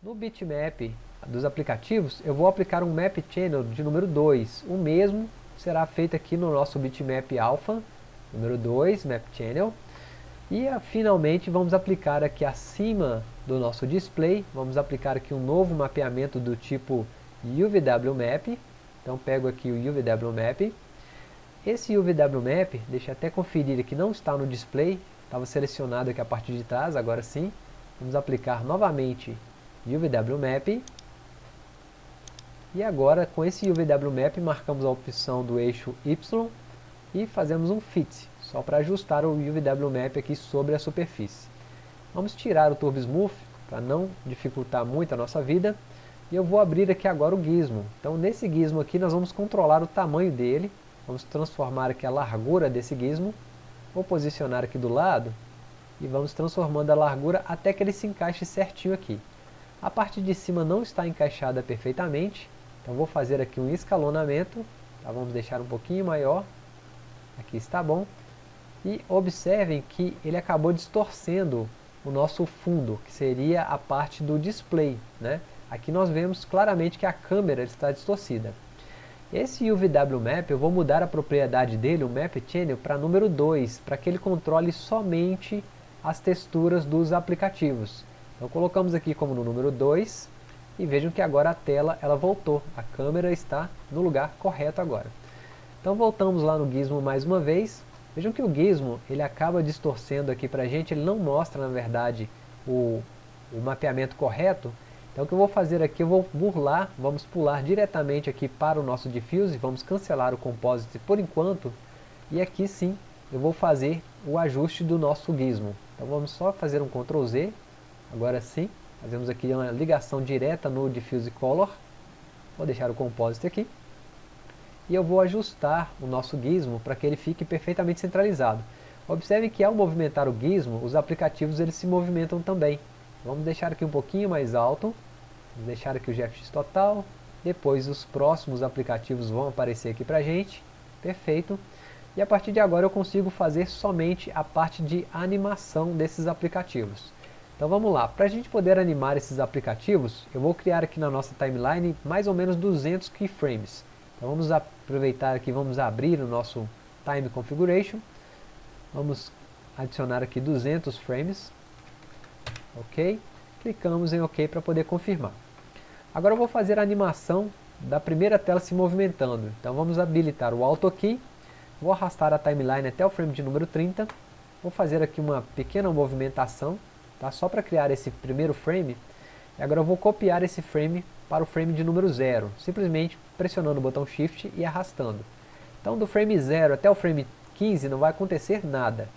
No bitmap dos aplicativos, eu vou aplicar um map channel de número 2. O mesmo será feito aqui no nosso bitmap alpha, número 2, map channel. E finalmente vamos aplicar aqui acima do nosso display, vamos aplicar aqui um novo mapeamento do tipo UVW Então pego aqui o UVW Map. Esse UVW Map, deixa eu até conferir aqui, não está no display, estava selecionado aqui a parte de trás, agora sim. Vamos aplicar novamente UVW Map. E agora com esse UVW Map marcamos a opção do eixo Y e fazemos um Fit, só para ajustar o UVW Map aqui sobre a superfície. Vamos tirar o Turbo Smooth para não dificultar muito a nossa vida. E eu vou abrir aqui agora o gizmo. Então nesse gizmo aqui nós vamos controlar o tamanho dele. Vamos transformar aqui a largura desse gizmo. Vou posicionar aqui do lado e vamos transformando a largura até que ele se encaixe certinho aqui. A parte de cima não está encaixada perfeitamente, então vou fazer aqui um escalonamento, tá? vamos deixar um pouquinho maior, aqui está bom. E observem que ele acabou distorcendo o nosso fundo, que seria a parte do display. Né? Aqui nós vemos claramente que a câmera está distorcida. Esse UVW Map, eu vou mudar a propriedade dele, o Map Channel, para número 2, para que ele controle somente as texturas dos aplicativos. Então colocamos aqui como no número 2, e vejam que agora a tela ela voltou, a câmera está no lugar correto agora. Então voltamos lá no Gizmo mais uma vez, Vejam que o gizmo, ele acaba distorcendo aqui para a gente, ele não mostra, na verdade, o, o mapeamento correto. Então o que eu vou fazer aqui, eu vou burlar, vamos pular diretamente aqui para o nosso diffuse, vamos cancelar o composite por enquanto, e aqui sim, eu vou fazer o ajuste do nosso gizmo. Então vamos só fazer um Ctrl Z, agora sim, fazemos aqui uma ligação direta no diffuse color, vou deixar o composite aqui, e eu vou ajustar o nosso gizmo para que ele fique perfeitamente centralizado. Observe que ao movimentar o gizmo, os aplicativos eles se movimentam também. Vamos deixar aqui um pouquinho mais alto, vamos deixar aqui o GFX total, depois os próximos aplicativos vão aparecer aqui para a gente, perfeito. E a partir de agora eu consigo fazer somente a parte de animação desses aplicativos. Então vamos lá, para a gente poder animar esses aplicativos, eu vou criar aqui na nossa timeline mais ou menos 200 keyframes. Então vamos aproveitar aqui, vamos abrir o nosso Time Configuration. Vamos adicionar aqui 200 frames. Ok. Clicamos em OK para poder confirmar. Agora eu vou fazer a animação da primeira tela se movimentando. Então vamos habilitar o Auto Key. Vou arrastar a timeline até o frame de número 30. Vou fazer aqui uma pequena movimentação, tá? só para criar esse primeiro frame. Agora eu vou copiar esse frame para o frame de número 0, simplesmente pressionando o botão Shift e arrastando. Então do frame 0 até o frame 15 não vai acontecer nada.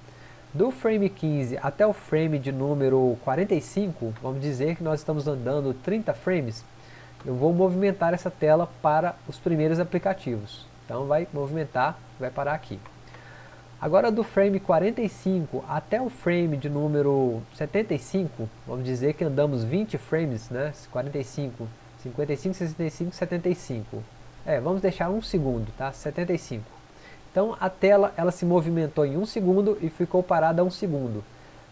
Do frame 15 até o frame de número 45, vamos dizer que nós estamos andando 30 frames, eu vou movimentar essa tela para os primeiros aplicativos. Então vai movimentar, vai parar aqui. Agora do frame 45 até o frame de número 75, vamos dizer que andamos 20 frames, né? 45 55, 65, 75. É, vamos deixar um segundo, tá? 75. Então a tela ela se movimentou em um segundo e ficou parada um segundo.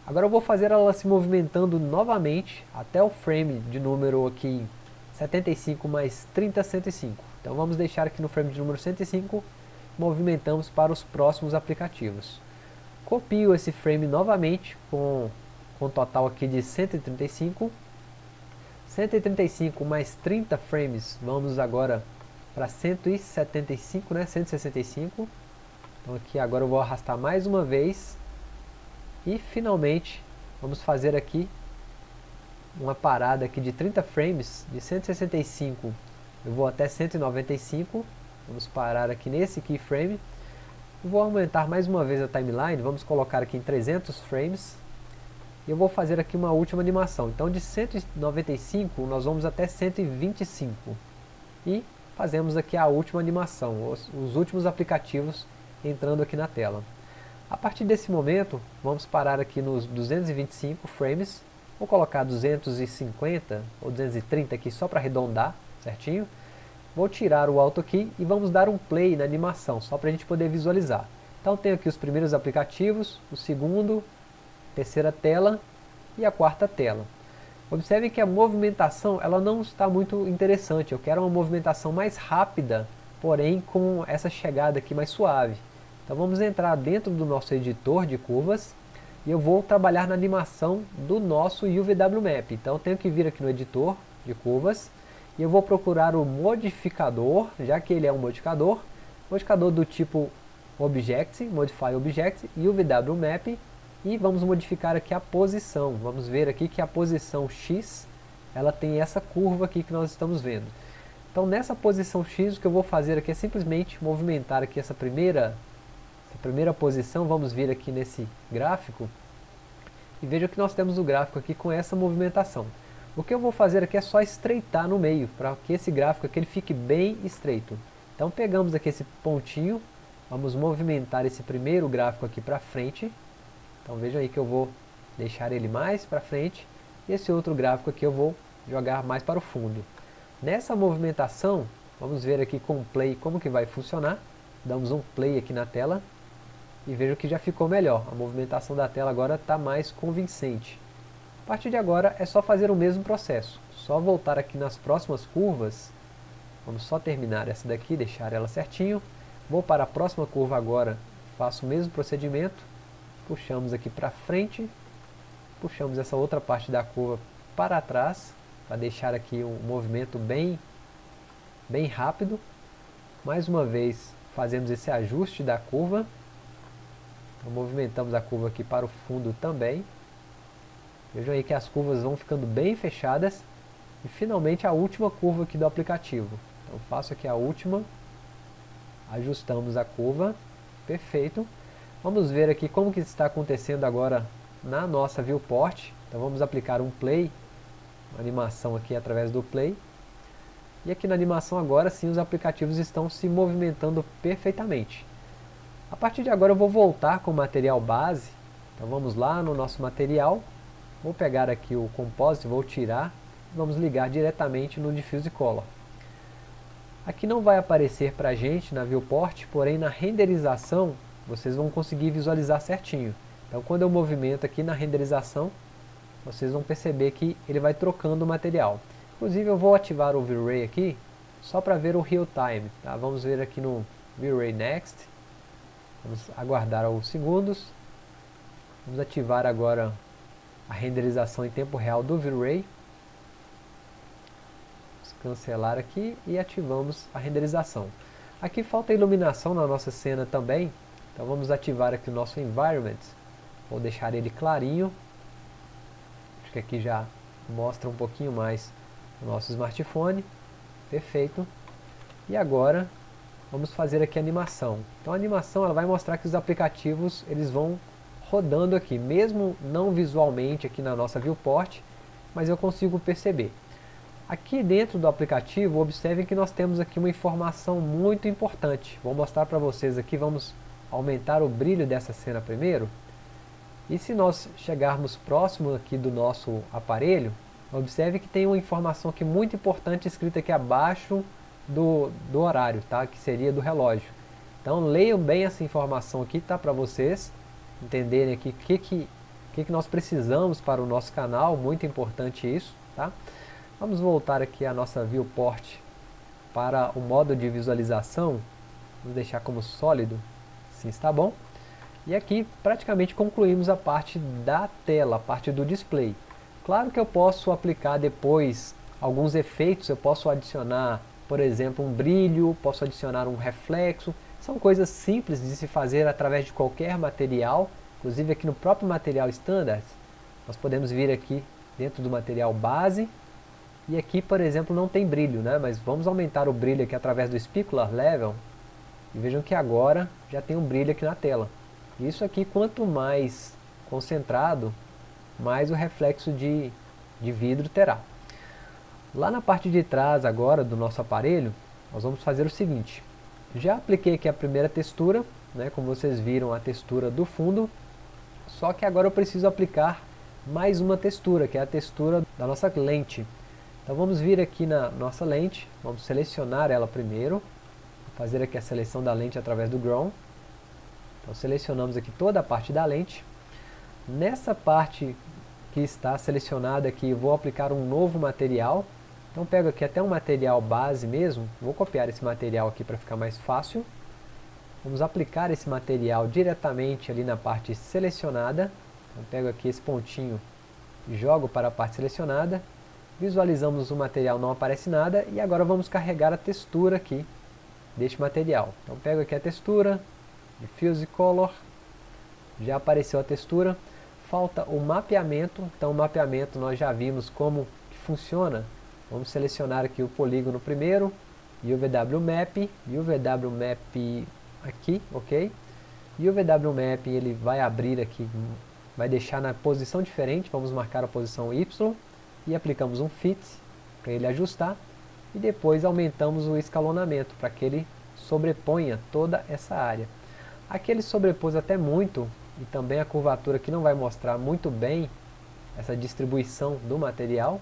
Agora eu vou fazer ela se movimentando novamente até o frame de número aqui 75 mais 30, 105. Então vamos deixar aqui no frame de número 105, movimentamos para os próximos aplicativos. Copio esse frame novamente com, com total aqui de 135 135 mais 30 frames, vamos agora para 175, né? 165. Então aqui agora eu vou arrastar mais uma vez. E finalmente vamos fazer aqui uma parada aqui de 30 frames, de 165 eu vou até 195. Vamos parar aqui nesse keyframe. vou aumentar mais uma vez a timeline, vamos colocar aqui em 300 frames. E eu vou fazer aqui uma última animação. Então de 195 nós vamos até 125. E fazemos aqui a última animação, os, os últimos aplicativos entrando aqui na tela. A partir desse momento, vamos parar aqui nos 225 frames. Vou colocar 250 ou 230 aqui só para arredondar, certinho? Vou tirar o Auto Key e vamos dar um play na animação, só para a gente poder visualizar. Então tenho aqui os primeiros aplicativos, o segundo, terceira tela e a quarta tela. Observe que a movimentação ela não está muito interessante, eu quero uma movimentação mais rápida, porém com essa chegada aqui mais suave. Então vamos entrar dentro do nosso editor de curvas, e eu vou trabalhar na animação do nosso UVW Map. Então tenho que vir aqui no editor de curvas, e eu vou procurar o modificador, já que ele é um modificador, modificador do tipo Object, Modify Object, UVW Map, e vamos modificar aqui a posição. Vamos ver aqui que a posição X, ela tem essa curva aqui que nós estamos vendo. Então nessa posição X, o que eu vou fazer aqui é simplesmente movimentar aqui essa primeira, essa primeira posição, vamos vir aqui nesse gráfico, e veja que nós temos o gráfico aqui com essa movimentação. O que eu vou fazer aqui é só estreitar no meio, para que esse gráfico aqui ele fique bem estreito. Então pegamos aqui esse pontinho, vamos movimentar esse primeiro gráfico aqui para frente, então vejam aí que eu vou deixar ele mais para frente, e esse outro gráfico aqui eu vou jogar mais para o fundo. Nessa movimentação, vamos ver aqui com o play como que vai funcionar. Damos um play aqui na tela, e vejo que já ficou melhor. A movimentação da tela agora está mais convincente. Partir de agora é só fazer o mesmo processo. Só voltar aqui nas próximas curvas. Vamos só terminar essa daqui, deixar ela certinho. Vou para a próxima curva agora, faço o mesmo procedimento puxamos aqui para frente, puxamos essa outra parte da curva para trás, para deixar aqui um movimento bem, bem rápido. Mais uma vez fazemos esse ajuste da curva, então, movimentamos a curva aqui para o fundo também. Vejam aí que as curvas vão ficando bem fechadas. E finalmente a última curva aqui do aplicativo. Então faço aqui a última, ajustamos a curva, perfeito. Vamos ver aqui como que está acontecendo agora na nossa viewport. Então vamos aplicar um play, uma animação aqui através do play. E aqui na animação agora sim os aplicativos estão se movimentando perfeitamente. A partir de agora eu vou voltar com o material base. Então vamos lá no nosso material. Vou pegar aqui o composite, vou tirar. Vamos ligar diretamente no Diffuse Color. Aqui não vai aparecer para a gente na viewport, porém na renderização vocês vão conseguir visualizar certinho. Então quando eu movimento aqui na renderização, vocês vão perceber que ele vai trocando o material. Inclusive eu vou ativar o V-Ray aqui, só para ver o real time. Tá? Vamos ver aqui no V-Ray Next. Vamos aguardar alguns segundos. Vamos ativar agora a renderização em tempo real do V-Ray. Cancelar aqui e ativamos a renderização. Aqui falta iluminação na nossa cena também, então vamos ativar aqui o nosso environment. Vou deixar ele clarinho. Acho que aqui já mostra um pouquinho mais o nosso smartphone. Perfeito. E agora vamos fazer aqui a animação. Então a animação ela vai mostrar que os aplicativos eles vão rodando aqui, mesmo não visualmente aqui na nossa viewport, mas eu consigo perceber. Aqui dentro do aplicativo, observem que nós temos aqui uma informação muito importante. Vou mostrar para vocês aqui, vamos aumentar o brilho dessa cena primeiro. E se nós chegarmos próximo aqui do nosso aparelho, observe que tem uma informação aqui muito importante escrita aqui abaixo do, do horário, tá? que seria do relógio. Então leiam bem essa informação aqui, tá? para vocês entenderem aqui o que, que, que, que nós precisamos para o nosso canal, muito importante isso. Tá? Vamos voltar aqui a nossa viewport para o modo de visualização, vamos deixar como sólido, Assim está bom? E aqui praticamente concluímos a parte da tela, a parte do display. Claro que eu posso aplicar depois alguns efeitos, eu posso adicionar, por exemplo, um brilho, posso adicionar um reflexo. São coisas simples de se fazer através de qualquer material, inclusive aqui no próprio material standard, nós podemos vir aqui dentro do material base, e aqui, por exemplo, não tem brilho, né? mas vamos aumentar o brilho aqui através do Specular Level, e vejam que agora já tem um brilho aqui na tela. Isso aqui, quanto mais concentrado, mais o reflexo de, de vidro terá. Lá na parte de trás agora do nosso aparelho, nós vamos fazer o seguinte. Já apliquei aqui a primeira textura, né, como vocês viram a textura do fundo, só que agora eu preciso aplicar mais uma textura, que é a textura da nossa lente. Então vamos vir aqui na nossa lente, vamos selecionar ela primeiro, fazer aqui a seleção da lente através do Grown. Então selecionamos aqui toda a parte da lente. Nessa parte que está selecionada aqui, vou aplicar um novo material. Então pego aqui até um material base mesmo, vou copiar esse material aqui para ficar mais fácil. Vamos aplicar esse material diretamente ali na parte selecionada. Então pego aqui esse pontinho e jogo para a parte selecionada. Visualizamos o material, não aparece nada. E agora vamos carregar a textura aqui deste material. Então pego aqui a textura, Diffuse Color, já apareceu a textura. Falta o mapeamento, então o mapeamento nós já vimos como funciona. Vamos selecionar aqui o polígono primeiro, e o VW Map, e o VW Map aqui, ok? E o VW Map ele vai abrir aqui, vai deixar na posição diferente, vamos marcar a posição Y, e aplicamos um Fit, para ele ajustar, e depois aumentamos o escalonamento, para que ele sobreponha toda essa área. Aqui ele sobrepôs até muito, e também a curvatura que não vai mostrar muito bem essa distribuição do material.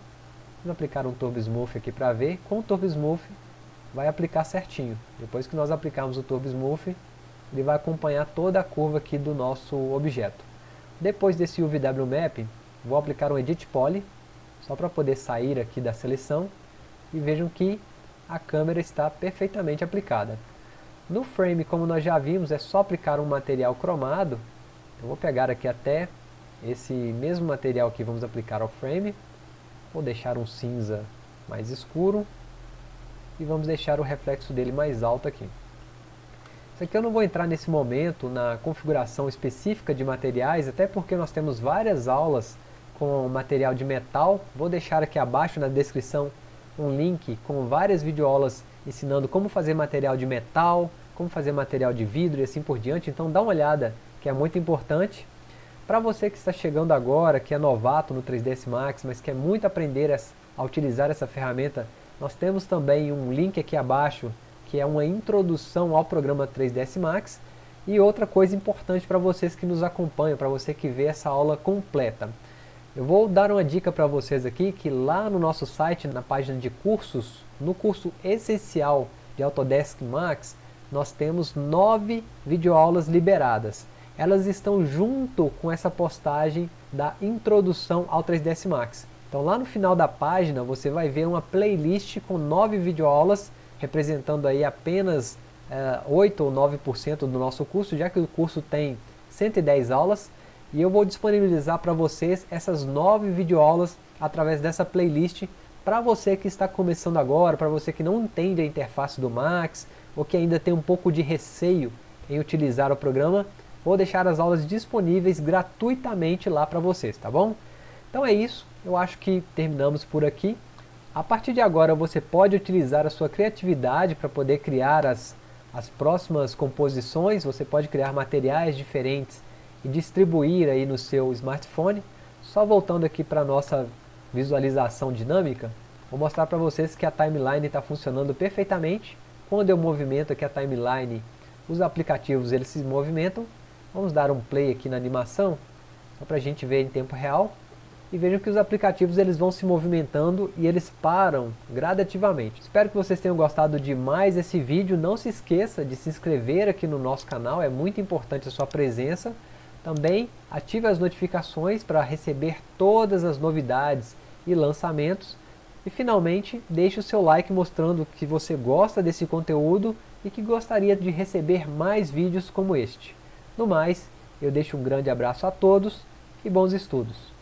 Vamos aplicar um Turbo Smooth aqui para ver. Com o Turbo Smooth vai aplicar certinho. Depois que nós aplicarmos o Turbo Smooth, ele vai acompanhar toda a curva aqui do nosso objeto. Depois desse UVW Map, vou aplicar um Edit Poly, só para poder sair aqui da seleção, e vejam que a câmera está perfeitamente aplicada. No frame, como nós já vimos, é só aplicar um material cromado. Eu vou pegar aqui até esse mesmo material que vamos aplicar ao frame. Vou deixar um cinza mais escuro. E vamos deixar o reflexo dele mais alto aqui. Isso aqui eu não vou entrar nesse momento na configuração específica de materiais, até porque nós temos várias aulas com material de metal. Vou deixar aqui abaixo na descrição um link com várias videoaulas ensinando como fazer material de metal, como fazer material de vidro e assim por diante. Então dá uma olhada, que é muito importante. Para você que está chegando agora, que é novato no 3ds Max, mas quer muito aprender a utilizar essa ferramenta, nós temos também um link aqui abaixo, que é uma introdução ao programa 3ds Max. E outra coisa importante para vocês que nos acompanham, para você que vê essa aula completa. Eu vou dar uma dica para vocês aqui, que lá no nosso site, na página de cursos, no curso essencial de Autodesk Max, nós temos nove videoaulas liberadas. Elas estão junto com essa postagem da introdução ao 3ds Max. Então lá no final da página você vai ver uma playlist com nove videoaulas, representando aí apenas é, 8 ou 9% do nosso curso, já que o curso tem 110 aulas, e eu vou disponibilizar para vocês essas nove videoaulas através dessa playlist para você que está começando agora, para você que não entende a interface do Max, ou que ainda tem um pouco de receio em utilizar o programa, vou deixar as aulas disponíveis gratuitamente lá para vocês, tá bom? Então é isso, eu acho que terminamos por aqui. A partir de agora você pode utilizar a sua criatividade para poder criar as, as próximas composições, você pode criar materiais diferentes e distribuir aí no seu smartphone. Só voltando aqui para a nossa visualização dinâmica, vou mostrar para vocês que a timeline está funcionando perfeitamente. Quando eu movimento aqui a timeline, os aplicativos eles se movimentam. Vamos dar um play aqui na animação, só para a gente ver em tempo real. E vejam que os aplicativos eles vão se movimentando e eles param gradativamente. Espero que vocês tenham gostado de mais esse vídeo. Não se esqueça de se inscrever aqui no nosso canal, é muito importante a sua presença. Também ative as notificações para receber todas as novidades e lançamentos. E finalmente, deixe o seu like mostrando que você gosta desse conteúdo e que gostaria de receber mais vídeos como este. No mais, eu deixo um grande abraço a todos e bons estudos.